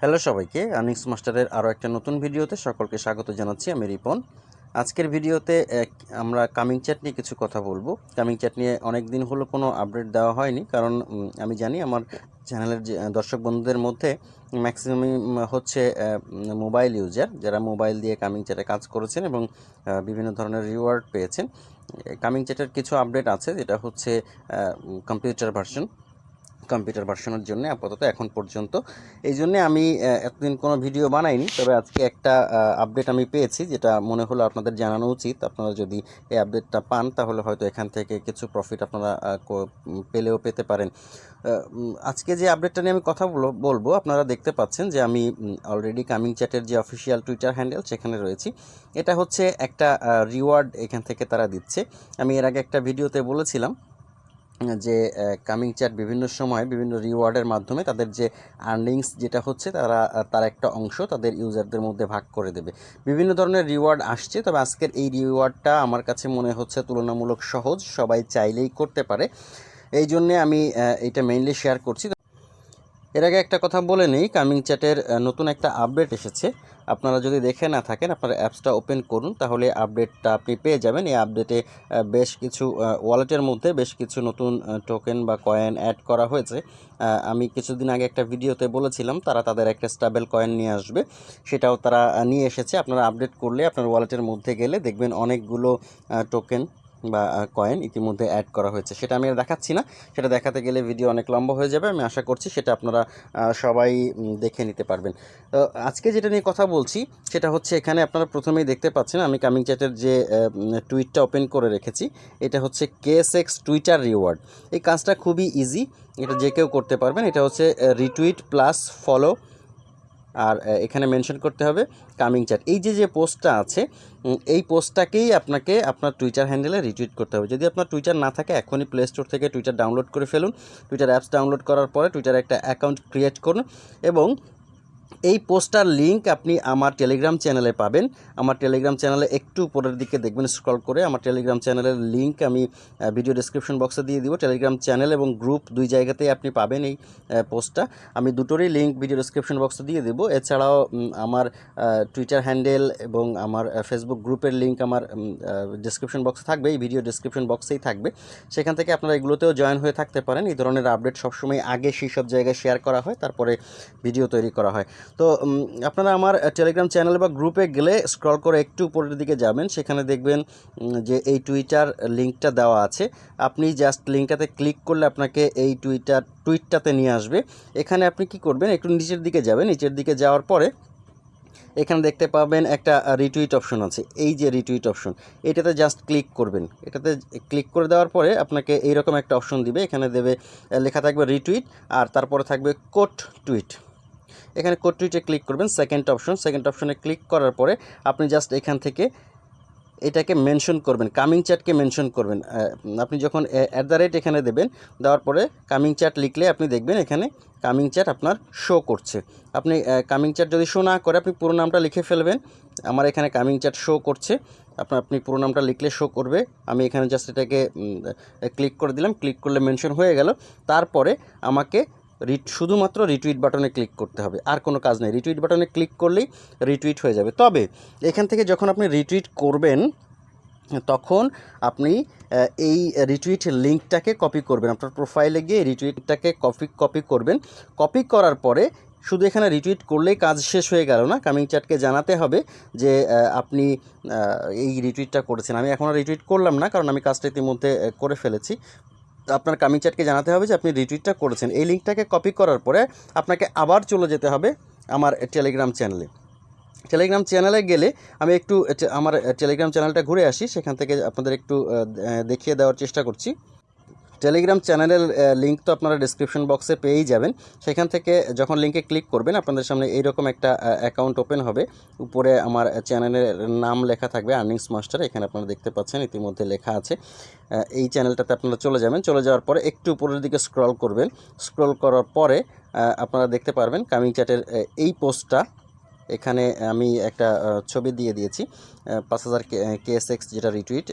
Hello সবাইকে, আনিক্স মাস্টারের আরও একটা নতুন ভিডিওতে সকলকে স্বাগত জানাচ্ছি, আমি রিপন। আজকের ভিডিওতে আমরা কামিং চ্যাট নিয়ে কিছু কথা বলব। কামিং চ্যাট নিয়ে অনেক দিন হলো কোনো আপডেট দেওয়া হয়নি, কারণ আমি জানি আমার চ্যানেলের যে দর্শক বন্ধুদের মধ্যে ম্যাক্সিমাম হচ্ছে মোবাইল ইউজার যারা মোবাইল দিয়ে কামিং চ্যাটে কাজ করেছেন এবং বিভিন্ন ধরনের রিওয়ার্ড পেয়েছেন। কামিং চ্যাটের কিছু আপডেট আছে, যেটা হচ্ছে কম্পিউটার ভার্সন। কম্পিউটার ভার্সনের জন্য আপাতত এখন পর্যন্ত। এই জন্যে আমি এতদিন কোনো ভিডিও বানাইনি, তবে আজকে একটা আপডেট আমি পেয়েছি, যেটা মনে হলো আপনাদের জানানো উচিত। আপনারা যদি এই আপডেটটা পান, তাহলে হয়তো এখান থেকে কিছু প্রফিট আপনারা পেলেও পেতে পারেন। আজকে যে আপডেটটা নিয়ে আমি কথা বলো, বলব, আপনারা দেখতে পাচ্ছেন যে আমি অলরেডি কামিং চ্যাটের যে অফিসিয়াল টুইটার হ্যান্ডেল সেখানে রয়েছি। এটা হচ্ছে একটা রিওয়ার্ড এখান থেকে তারা দিচ্ছে। আমি এর আগে একটা ভিডিওতে বলেছিলাম যে কামিং চ্যাট বিভিন্ন সময় বিভিন্ন রিওয়ার্ডের মাধ্যমে তাদের যে আর্নিংস যেটা হচ্ছে তারা, তার একটা অংশ তাদের ইউজারদের মধ্যে ভাগ করে দেবে। বিভিন্ন ধরনের রিওয়ার্ড আসছে, তবে আজকের এই রিওয়ার্ডটা আমার কাছে মনে হচ্ছে তুলনামূলক সহজ, সবাই চাইলেই করতে পারে। এই জন্যে আমি এটা মেইনলি শেয়ার করছি। এর আগে একটা কথা বলে নিই কামিং চ্যাটের নতুন একটা আপডেট এসেছে। আপনারা যদি দেখে না থাকেন, আপনারা অ্যাপসটা ওপেন করুন, তাহলে আপডেটটা আপনি পেয়ে যাবেন। এই আপডেটে বেশ কিছু ওয়ালেটের মধ্যে বেশ কিছু নতুন টোকেন বা কয়েন অ্যাড করা হয়েছে। আমি কিছুদিন আগে একটা ভিডিওতে বলেছিলাম, তারা তাদের একটা স্টাবেল কয়েন নিয়ে আসবে। সেটাও তারা নিয়ে এসেছে। আপনারা আপডেট করলে আপনার ওয়ালেটের মধ্যে গেলে দেখবেন অনেকগুলো টোকেন বা কয়েন ইতিমধ্যে অ্যাড করা হয়েছে। সেটা আমি দেখাচ্ছি না। সেটা দেখাতে গেলে ভিডিও অনেক লম্বা হয়ে যাবে। আমি আশা করছি সেটা আপনারা সবাই দেখে নিতে পারবেন। তো আজকে যেটা নিয়ে কথা বলছি, সেটা হচ্ছে এখানে আপনারা প্রথমেই দেখতে পাচ্ছেন, আমি কামিং চ্যাটের যে টুইটটা ওপেন করে রেখেছি, এটা হচ্ছে কেএসএক্স টুইটার রিওয়ার্ড এই কাজটা খুবই ইজি এটা যে কেউ করতে পারবেন। এটা হচ্ছে রিটুইট প্লাস ফলো আর এখানে মেনশন করতে হবে কামিং চ্যাট এই যে যে পোস্টটা আছে এই পোস্টটাকেই আপনাকে আপনার টুইটার হ্যান্ডেলে রিটুইট করতে হবে। যদি আপনার টুইটার না থাকে, এখনই প্লে স্টোর থেকে টুইটার ডাউনলোড করে ফেলুন। টুইটার অ্যাপস ডাউনলোড করার পরে টুইটার একটা অ্যাকাউন্ট ক্রিয়েট করুন এবং এই পোস্টার লিংক আপনি আমার টেলিগ্রাম চ্যানেলে পাবেন। আমার টেলিগ্রাম চ্যানেলে একটু উপরের দিকে দেখবেন স্ক্রল করে আমার টেলিগ্রাম চ্যানেলের লিংক আমি ভিডিও ডিসক্রিপশন বক্সে দিয়ে দিব। টেলিগ্রাম চ্যানেল এবং গ্রুপ দুই জায়গাতেই আপনি পাবেন এই পোস্টটা। আমি দুটোরই লিংক ভিডিও ডিসক্রিপশন বক্সে দিয়ে দেবো। এছাড়াও আমার টুইটার হ্যান্ডেল এবং আমার ফেসবুক গ্রুপের লিংক আমার ডিসক্রিপশন বক্সে থাকবে। এই ভিডিও ডিসক্রিপশন বক্সেই থাকবে। সেখান থেকে আপনারা এগুলোতেও জয়েন হয়ে থাকতে পারেন। এই ধরনের আপডেট সবসময় আগে সেই সব জায়গায় শেয়ার করা হয়, তারপরে ভিডিও তৈরি করা হয়। তো আপনারা আমার টেলিগ্রাম চ্যানেল বা গ্রুপে গেলে স্ক্রল করে একটু উপরের দিকে যাবেন। সেখানে দেখবেন যে এই টুইটার লিঙ্কটা দেওয়া আছে। আপনি জাস্ট লিঙ্কটাতে ক্লিক করলে আপনাকে এই টুইটার টুইটটাতে নিয়ে আসবে। এখানে আপনি কি করবেন, একটু নিচের দিকে যাবেন। নিচের দিকে যাওয়ার পরে এখানে দেখতে পাবেন একটা রিটুইট অপশন আছে। এই যে রিটুইট অপশন এটাতে জাস্ট ক্লিক করবেন। এটাতে ক্লিক করে দেওয়ার পরে আপনাকে এইরকম একটা অপশন দিবে। এখানে দেবে লেখা থাকবে রিটুইট আর তারপরে থাকবে কোট টুইট এখানে কোড ক্লিক করবেন সেকেন্ড অপশন সেকেন্ড অপশনে ক্লিক করার পরে আপনি জাস্ট এখান থেকে এটাকে মেনশন করবেন কামিং চ্যাটকে মেনশন করবেন। আপনি যখন অ্যাট দ্য রেট এখানে দেবেন, দেওয়ার পরে কামিং চ্যাট লিখলে আপনি দেখবেন এখানে কামিং চ্যাট আপনার শো করছে। আপনি কামিং চ্যাট যদি শো না করে আপনি পুরো নামটা লিখে ফেলবেন। আমার এখানে কামিং চ্যাট শো করছে। আপনার আপনি পুরো নামটা লিখলে শো করবে। আমি এখানে জাস্ট এটাকে ক্লিক করে দিলাম। ক্লিক করলে মেনশন হয়ে গেল। তারপরে আমাকে রিট, শুধুমাত্র রিটুইট বাটনে ক্লিক করতে হবে। আর কোনো কাজ নেই। রিটুইট বাটনে ক্লিক করলেই রিটুইট হয়ে যাবে। তবে এখান থেকে যখন আপনি রিটুইট করবেন, তখন আপনি এই রিটুইট লিঙ্কটাকে কপি করবেন। আপনার প্রোফাইলে গিয়ে রিটুইটটাকে কপি কপি করবেন। কপি করার পরে শুধু এখানে রিটুইট করলেই কাজ শেষ হয়ে গেল না? কামিং চ্যাটকে জানাতে হবে যে আপনি এই রিটুইটটা করেছেন। আমি এখনও রিটুইট করলাম না, কারণ আমি কাজটা ইতিমধ্যে করে ফেলেছি। আপনার কামিং চ্যাটকে জানাতে হবে যে আপনি রিটুইটটা করেছেন। এই লিঙ্কটাকে কপি করার পরে আপনাকে আবার চলে যেতে হবে আমার টেলিগ্রাম চ্যানেলে টেলিগ্রাম চ্যানেলে গেলে আমি একটু, আমার টেলিগ্রাম চ্যানেলটা ঘুরে আসি, সেখান থেকে আপনাদের একটু দেখিয়ে দেওয়ার চেষ্টা করছি। টেলিগ্রাম চ্যানেলের লিঙ্ক তো আপনারা ডিসক্রিপশন বক্সে পেয়েই যাবেন। সেখান থেকে যখন লিঙ্কে ক্লিক করবেন, আপনাদের সামনে এইরকম একটা অ্যাকাউন্ট ওপেন হবে। উপরে আমার চ্যানেলের নাম লেখা থাকবে আর্নিংস মাস্টার এখানে আপনারা দেখতে পাচ্ছেন, ইতিমধ্যে লেখা আছে। এই চ্যানেলটাতে আপনারা চলে যাবেন। চলে যাওয়ার পরে একটু উপরের দিকে স্ক্রল করবেন। স্ক্রল করার পরে আপনারা দেখতে পারবেন কামিং চ্যাটের এই পোস্টটা এখানে আমি একটা ছবি দিয়ে দিয়েছি। পাঁচ হাজার কেএসএক্স যেটা রিটুইট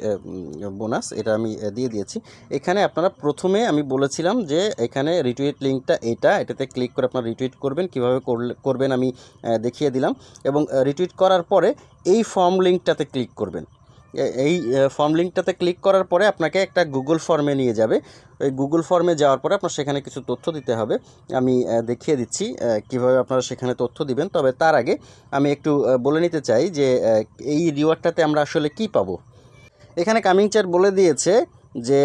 বোনাস এটা আমি দিয়ে দিয়েছি। এখানে আপনারা প্রথমে আমি বলেছিলাম যে এখানে রিটুইট লিঙ্কটা এটা, এটাতে ক্লিক করে আপনারা রিটুইট করবেন, কীভাবে করবেন আমি দেখিয়ে দিলাম। এবং রিটুইট করার পরে এই ফর্ম লিঙ্কটাতে ক্লিক করবেন। এই ফর্ম লিঙ্কটাতে ক্লিক করার পরে আপনাকে একটা গুগল ফর্মে নিয়ে যাবে। ওই গুগল ফর্মে যাওয়ার পরে আপনার সেখানে কিছু তথ্য দিতে হবে। আমি দেখিয়ে দিচ্ছি কীভাবে আপনারা সেখানে তথ্য দিবেন। তবে তার আগে আমি একটু বলে নিতে চাই যে এই রিওয়ার্ডটাতে আমরা আসলে কি পাবো? এখানে কামিং চ্যাট বলে দিয়েছে যে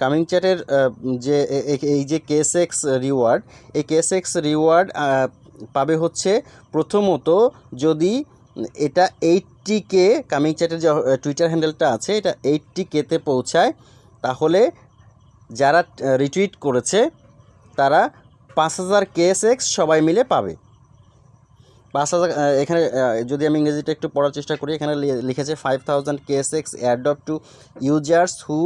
কামিং চ্যাটের যে এই যে কেএসএক্স রিওয়ার্ড এই কেএসএক্স রিওয়ার্ড পাবে হচ্ছে প্রথমত যদি এটা এইটটি কে কামিং চ্যাটের যে টুইটার হ্যান্ডেলটা আছে, এটা এইটটি কেতে পৌঁছায়। তাহলে যারা রিটুইট করেছে, তারা পাঁচ হাজার কেএসএক্স সবাই মিলে পাবে। পাঁচ হাজার এখানে যদি আমি ইংরেজিটা একটু পড়ার চেষ্টা করি, এখানে লিখেছে five thousand KSX airdrop to users who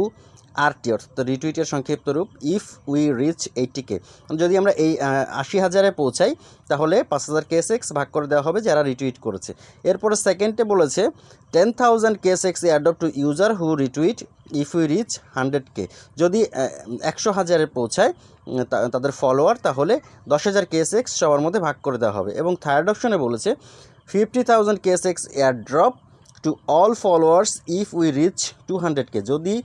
R T অর্থাৎ রিটুইটের সংক্ষিপ্ত রূপ if we reach eighty K যদি আমরা এই আশি হাজারে পৌঁছাই, তাহলে পাঁচ হাজার কেএসএক্স ভাগ করে দেওয়া হবে যারা রিটুইট করেছে। এরপরে সেকেন্ডে বলেছে ten thousand KSX airdrop to user who retweet if we reach hundred K যদি একশো হাজারে পৌঁছায় তা- তাদের ফলোয়ার তাহলে দশ হাজার কেএসএক্স সবার মধ্যে ভাগ করে দেওয়া হবে। এবং থার্ড অপশনে বলেছে fifty thousand KSX air drop to all followers if we reach two hundred K যদি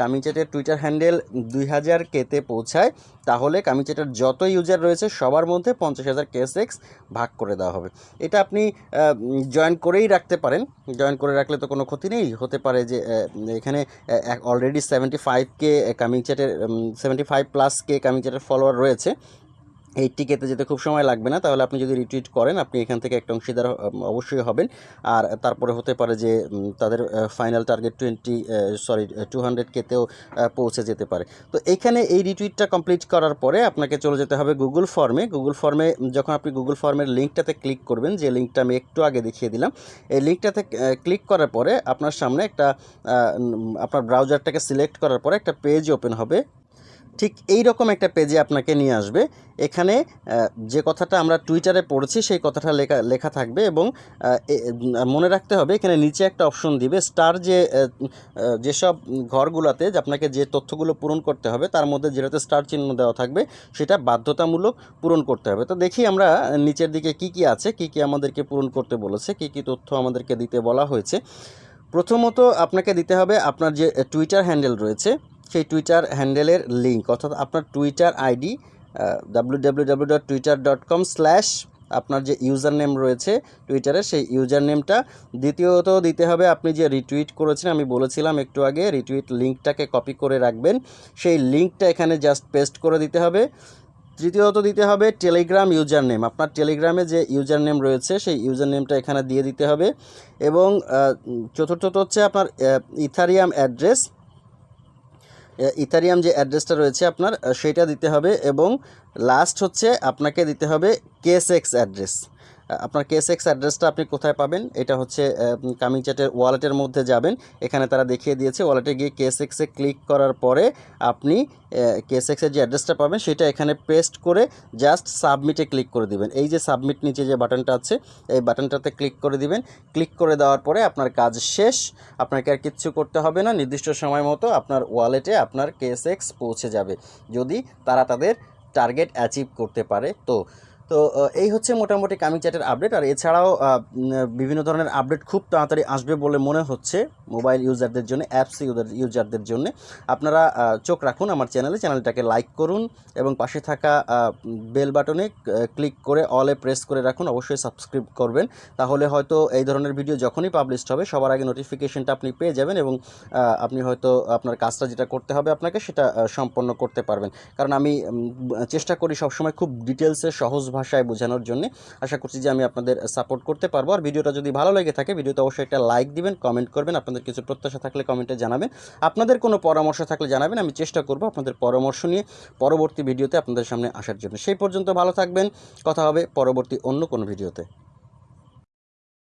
কামিচ্যাটের টুইটার হ্যান্ডেল দুই হাজার কেতে পৌঁছায়। তাহলে কামিচেটের যত ইউজার রয়েছে, সবার মধ্যে পঞ্চাশ হাজার কেসেক্স ভাগ করে দেওয়া হবে। এটা আপনি জয়েন করেই রাখতে পারেন। জয়েন করে রাখলে তো কোনো ক্ষতি নেই। হতে পারে যে এখানে already seventy five K coming seventy five plus K coming follower রয়েছে। এই টিকেতে যেতে খুব সময় লাগবে না, তাহলে আপনি যদি রিটুইট করেন, আপনি এখান থেকে একটা অংশীদার অবশ্যই হবেন। আর তারপরে হতে পারে যে তাদের final target twenty sorry two hundred কেতেও পৌঁছে যেতে পারে। তো এইখানে এই রিটুইটটা কমপ্লিট করার পরে আপনাকে চলে যেতে হবে গুগল ফর্মে গুগল ফর্মে যখন আপনি গুগল ফর্মের লিঙ্কটাতে ক্লিক করবেন, যে লিঙ্কটা আমি একটু আগে দেখিয়ে দিলাম, এই লিঙ্কটাতে ক্লিক করার পরে আপনার সামনে একটা আপনার ব্রাউজারটাকে সিলেক্ট করার পরে একটা পেজ ওপেন হবে। ঠিক এই রকম একটা পেজে আপনাকে নিয়ে আসবে। এখানে যে কথাটা আমরা টুইটারে পড়েছি, সেই কথাটা লেখা লেখা থাকবে এবং মনে রাখতে হবে, এখানে নিচে একটা অপশন দিবে স্টার যে যেসব ঘরগুলোতে আপনাকে যে তথ্যগুলো পূরণ করতে হবে, তার মধ্যে যেটাতে স্টার চিহ্ন দেওয়া থাকবে, সেটা বাধ্যতামূলক পূরণ করতে হবে। তো দেখি আমরা নিচের দিকে কি কি আছে, কি কি আমাদেরকে পূরণ করতে বলেছে, কি কি তথ্য আমাদেরকে দিতে বলা হয়েছে। প্রথমত আপনাকে দিতে হবে আপনার যে টুইটার হ্যান্ডেল রয়েছে সেই টুইটার হ্যান্ডেলের লিঙ্ক অর্থাৎ আপনার Twitter ID W dot Twitter dot com slash আপনার যে ইউজার নেম রয়েছে টুইটারে সেই ইউজার নেমটা দ্বিতীয়ত দিতে হবে আপনি যে রিটুইট করেছেন, আমি বলেছিলাম একটু আগে রিটুইট লিঙ্কটাকে কপি করে রাখবেন। সেই লিঙ্কটা এখানে জাস্ট পেস্ট করে দিতে হবে। তৃতীয়ত দিতে হবে টেলিগ্রাম ইউজার নেম আপনার টেলিগ্রামে যে ইউজার নেম রয়েছে, সেই ইউজার নেমটা এখানে দিয়ে দিতে হবে। এবং চতুর্থত হচ্ছে আপনার ইথারিয়াম অ্যাড্রেস ইথারিয়াম যে অ্যাড্রেসটা রয়েছে আপনার সেটা দিতে হবে এবং লাস্ট হচ্ছে আপনাকে দিতে হবে কেস এক্স অ্যাড্রেস। আপনার কেএসএক্স অ্যাড্রেসটা আপনি কোথায় পাবেন? এটা হচ্ছে কামিং চ্যাটের ওয়ালেটের মধ্যে যাবেন। এখানে তারা দেখিয়ে দিয়েছে ওয়ালেটে গিয়ে কেএসএক্সে ক্লিক করার পরে আপনি কেএসএক্সের যে অ্যাড্রেসটা পাবেন, সেটা এখানে পেস্ট করে জাস্ট সাবমিটে ক্লিক করে দিবেন। এই যে সাবমিট নিচে যে বাটনটা আছে, এই বাটনটাতে ক্লিক করে দিবেন। ক্লিক করে দেওয়ার পরে আপনার কাজ শেষ। আপনাকে আর কিচ্ছু করতে হবে না। নির্দিষ্ট সময় মতো আপনার ওয়ালেটে আপনার কেএসএক্স পৌঁছে যাবে। যদি তারা তাদের টার্গেট অ্যাচিভ করতে পারে, তো তো এই হচ্ছে মোটামুটি কামিং চ্যাটের আপডেট। আর এছাড়াও বিভিন্ন ধরনের আপডেট খুব তাড়াতাড়ি আসবে বলে মনে হচ্ছে মোবাইল ইউজারদের জন্য, অ্যাপস ইউজারদের জন্য। আপনারা চোখ রাখুন আমার চ্যানেলে, চ্যানেলটাকে লাইক করুন এবং পাশে থাকা বেল বাটনে ক্লিক করে অলে প্রেস করে রাখুন, অবশ্যই সাবস্ক্রাইব করবেন। তাহলে হয়তো এই ধরনের ভিডিও যখনই পাবলিশ হবে, সবার আগে নোটিফিকেশনটা আপনি পেয়ে যাবেন এবং আপনি হয়তো আপনার কাজটা যেটা করতে হবে আপনাকে সেটা সম্পন্ন করতে পারবেন। কারণ আমি চেষ্টা করি সবসময় খুব ডিটেলসে সহজ ভাষায় বোঝানোর জন্য আশা করছি যে আমি আপনাদের সাপোর্ট করতে পারব। আর ভিডিওটা যদি ভালো লেগে থাকে, ভিডিওতে অবশ্যই একটা লাইক দিবেন কমেন্ট করবেন, আপনাদের কিছু প্রত্যাশা থাকলে কমেন্টে জানাবেন। আপনাদের কোনো পরামর্শ থাকলে জানাবেন, আমি চেষ্টা করব আপনাদের পরামর্শ নিয়ে পরবর্তী ভিডিওতে আপনাদের সামনে আসার জন্য। সেই পর্যন্ত ভালো থাকবেন, কথা হবে পরবর্তী অন্য কোনো ভিডিওতে।